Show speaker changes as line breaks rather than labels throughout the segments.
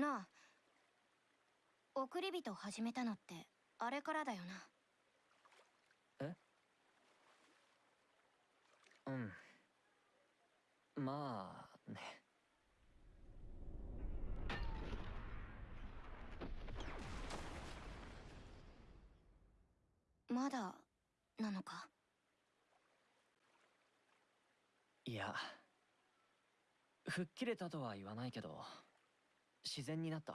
なあ。送り人始めたのってあれからだよな。
え？うん。まあね。
まだなのか？
いや。吹っ切れたとは言わないけど自然になった。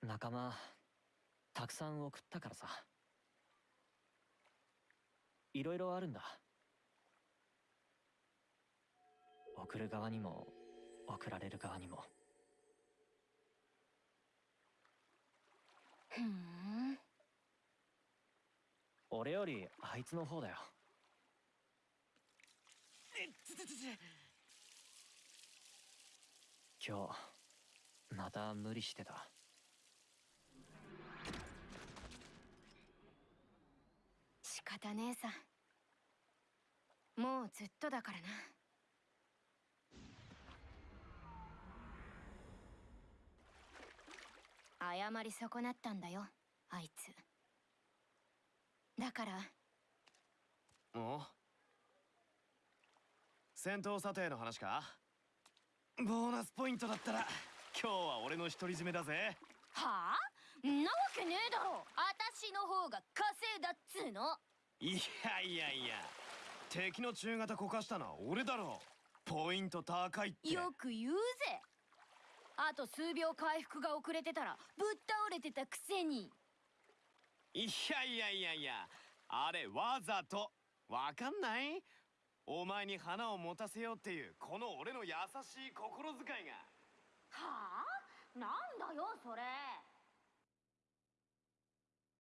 仲間たくさん送ったからさ。いろいろあるんだ。送る側にも送られる側にも。
ふん。
俺よりあいつの方だよ今日また無理してた。
仕方ねえさもうずっとだからな。謝り損なったんだよあいつ。だから。
お戦闘査定の話か？ボーナスポイントだったら。今日は俺の独り占めだぜ。
はあ？んなわけねえだろ。私の方が稼いだっつうの。
いやいやいや。敵の中型こかしたのは俺だろポイント高いって。
よく言うぜ。あと数秒回復が遅れてたらぶっ倒れてたくせに。
いやいやいやいや。あれわざと。わかんない？お前に花を持たせようっていうこの俺の優しい心遣いが。
はあ？なんだよそれ。